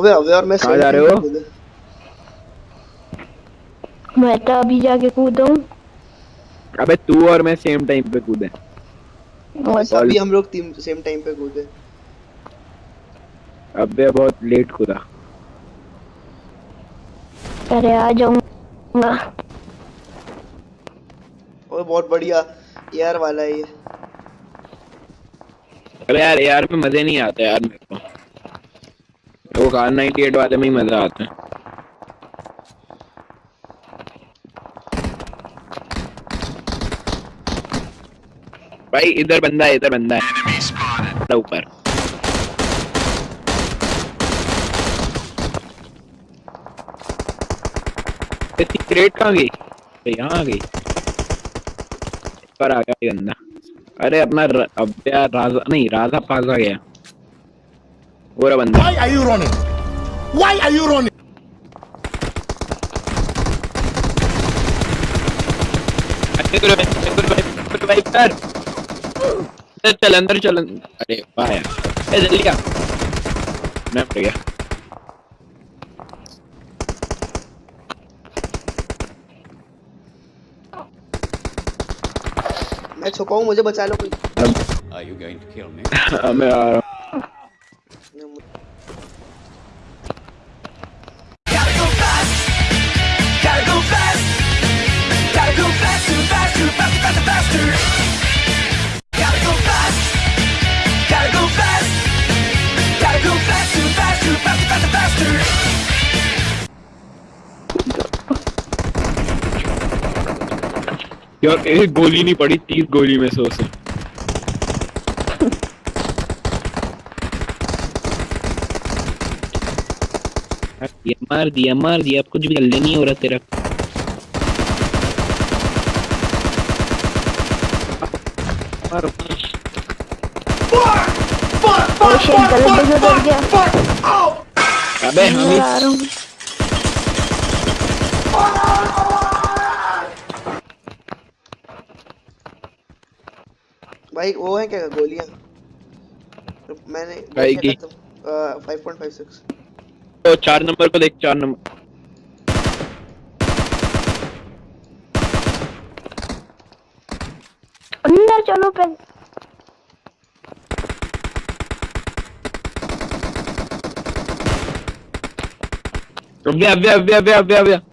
अबे अबे और मैं कहाँ जा रहे हो? मैं तो अभी जाके कूदा। हूँ अबे तू और मैं सेम टाइम पे कूदे। और अभी हम लोग तीन सेम टाइम पे कूदे। अबे बहुत लेट कूदा। अरे आ जाऊँगा। ओए बहुत बढ़िया एयर वाला है ये। अरे यार यार में मज़े नहीं आते यार मेरे को। वो कार 98 वाले में ही मज़ा आता है। भाई, इधर बंदा है, इधर बंदा है। ऊपर। क्रेट कहाँ गई? यहाँ आ गई पर आ गया बंदा। अरे अपना अब राजा, नहीं, राजा आ गया। पूरा बंदा Why are you running? Why are you running? अरे गुरु भाई गुरु भाई गुरु भाई कर चल अंदर चल अरे वाह यार जल्दी आ मैं मर गया मैं छुपा हूँ मुझे बचा लो कोई Are you going to kill me? मैं आ रहा हूँ यार एक गोली नहीं पड़ी तीस गोली में सौ से दिया मार दिया मार दिया अब कुछ भी जल्दी नहीं हो रहा तेरा। मार, अबे हम मैं ही आ रहा हूँ भाई वो है क्या गोलियाँ? मैंने भाई की? फाइव पॉइंट फाइव सिक्स तो चार नंबर को देख चार नंबर। अंदर चलो पे अबे अबे अबे अबे अबे अबे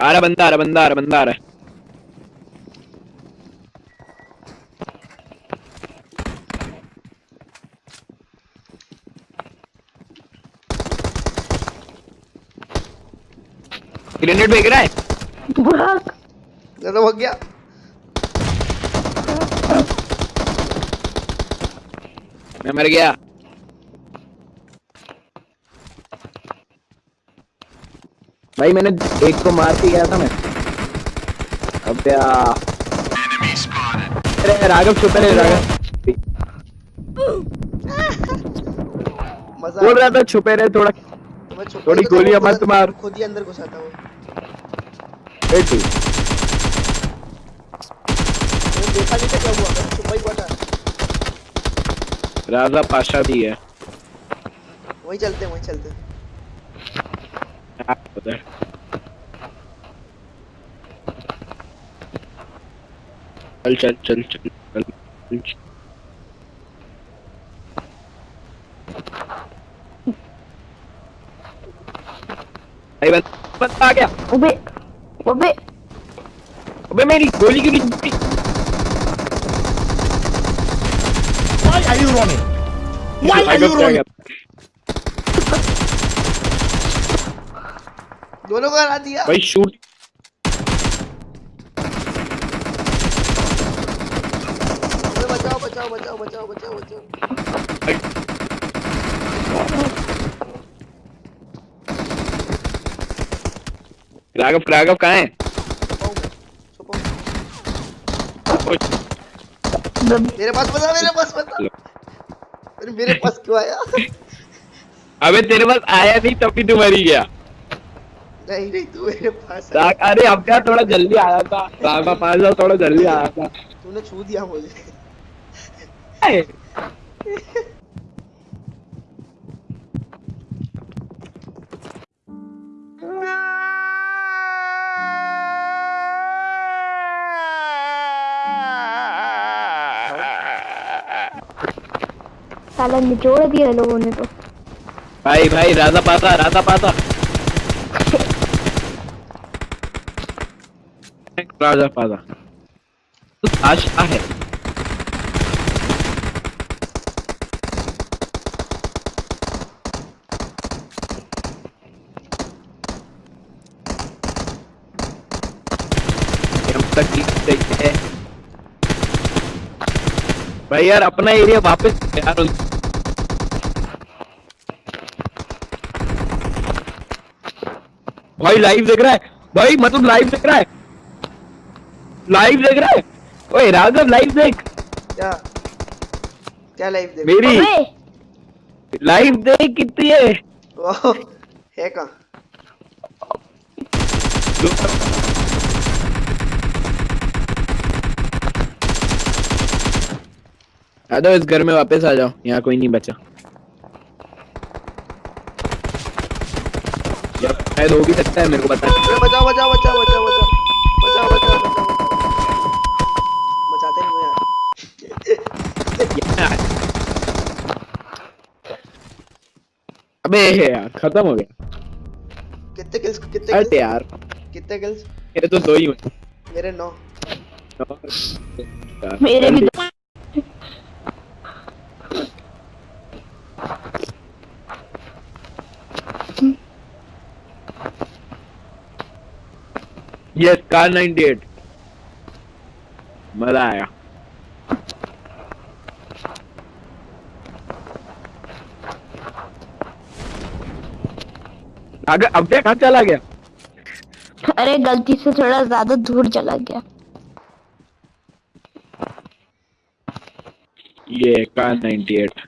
आ रहा बंदा आ रहा बंदा आ रहा बंदा आ रहा है। ग्रेनेड फेंक रहा है। भाग। ज़्यादा हो गया। मैं मर गया। भाई मैंने एक को मार के गया था मैं। अब अरे राघव छुपे रहे राघव। बोल रहा था छुपे रहे थोड़ा थोड़ी ही तो था, गोलियाँ मत मार। खुद ही अंदर घुसाता वो ए तू। मैंने देखा नहीं था क्या हुआ छुपा ही हुआ था। राजा पाशा दी है। वहीं चलते हैं वहीं चलते हैं उधर चल चल चल चल चल चल चल। भाई बंद बंदा आ गया अबे अबे अबे मेरी गोली क्यों नहीं? Why are you running? Why are you running? दोनों को हरा दिया। भाई शूट बचाओ बचाओ बचाओ बचाओ बचाओ बचाओ। राघव राघव कहाँ है? मेरे पास बता मेरे पास बता। मेरे पास क्यों आया? अबे तेरे पास आया नहीं तभी तू मरी गया। नहीं नहीं तू मेरे पास अरे अब क्या थोड़ा जल्दी आया था? पास जाओ थोड़ा जल्दी आया था। तूने छू दिया मुझे। साला निचोड़ दिया लोगों ने तो। भाई भाई राजा पाता राजा पाता। है? हम तक ठीक सही है भाई यार, अपना एरिया वापस यार भाई लाइव देख रहा है। भाई मतलब लाइव देख रहा है। लाइव देख रहा है? ओए राघव लाइव देख। क्या? क्या लाइव देख? मेरी लाइव देख कितनी है। ओह, है कहाँ? आ इस घर में वापस आ जाओ। यहाँ कोई नहीं बचा। यार शायद हो भी सकता है मेरे को पता है बचाओ बचाओ बचाओ बचाओ बचाओ बचाओ बचाओ बचाओ बचाते नहीं हो यार यहाँ है। अबे यार खत्म हो गया। कितने किल्स कितने हट kills? यार। कितने किल्स मेरे तो दो ही हुए। मेरे नौ। मेरे भी यस कार 98 मज़ा आया। अब क्या कहाँ चला गया? अरे गलती से थोड़ा ज़्यादा दूर चला गया। ये कार 98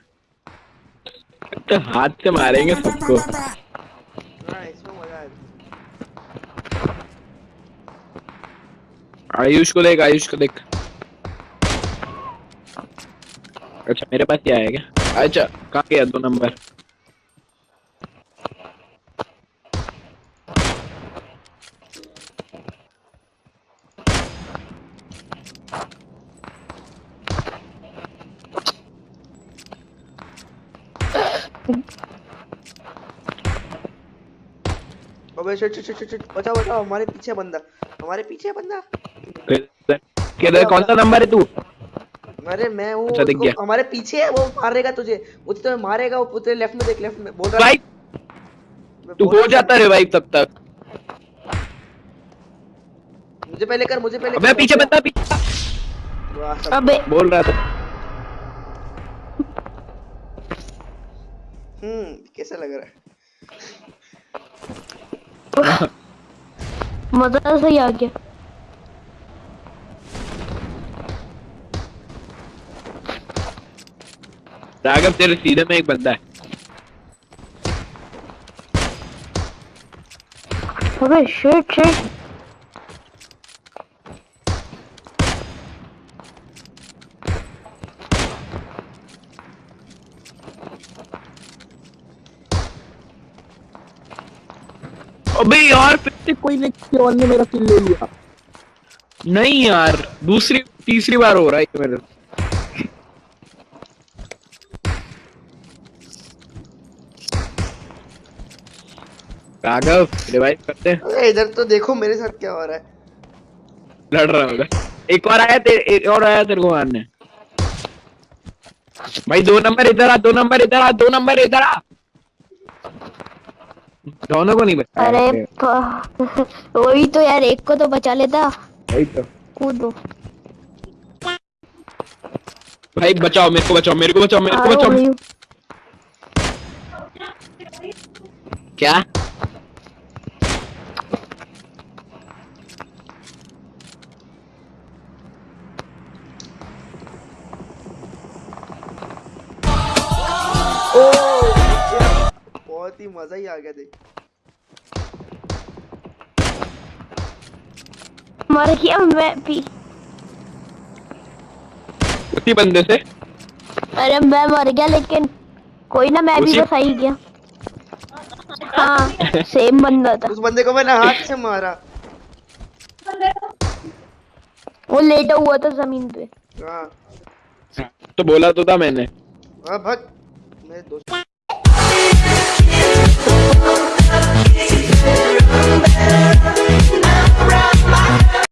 तो हाथ से मारेंगे सबको। आयुष को देख आयुष को देख। अच्छा मेरे पास क्या है क्या? अच्छा कहाँ गया? दो नंबर। अबे शिट शिट शिट शिट। बचाओ बचाओ हमारे पीछे बंदा। हमारे पीछे बंदा। किधर कौन सा नंबर है तू? अरे मैं हूँ अच्छा, दिख गया। हमारे पीछे है वो मारेगा तुझे। वो तुझे मारेगा वो तेरे लेफ़्ट में देख लेफ़्ट में। बोल रहा भाई तू हो जाता रे भाई तब तक। मुझे पहले कर मुझे पहले अबे पीछे बंदा पीछे। अबे। बोल रहा था। हम्म कैसा लग रहा है? मज़ा सही आ गया। राघव तेरे सीधे में एक बंदा है। अबे शिट शिट अबे यार फिर से कोई ने ने मेरा किल ले लिया। नहीं यार दूसरी तीसरी बार हो रहा है ये मेरे राघव रिवाइव करते हैं। अरे इधर तो देखो मेरे साथ क्या हो रहा है। लड़ रहा होगा एक और आया तेरे एक और आया तेरे को मारने। भाई दो नंबर इधर आ दो नंबर इधर आ दो नंबर इधर आ। दोनों को नहीं बचा अरे वही तो यार एक को तो बचा लेता। वही तो। कूदो। भाई बचाओ मेरे को बचाओ मेरे को बचाओ मेरे को बचाओ। क्या? बहुत ही मज़ा ही आ गया देख। मर गया मैं भी। उसी बंदे से? अरे मैं मर गया लेकिन कोई ना मैं भी तो सही गया। हाँ सेम बंदा था। उस बंदे को मैंने हाथ से मारा। वो लेटा हुआ था ज़मीन पे। हाँ। तो बोला तो था मैंने। हाँ, भग मेरे दोस्त I'm better.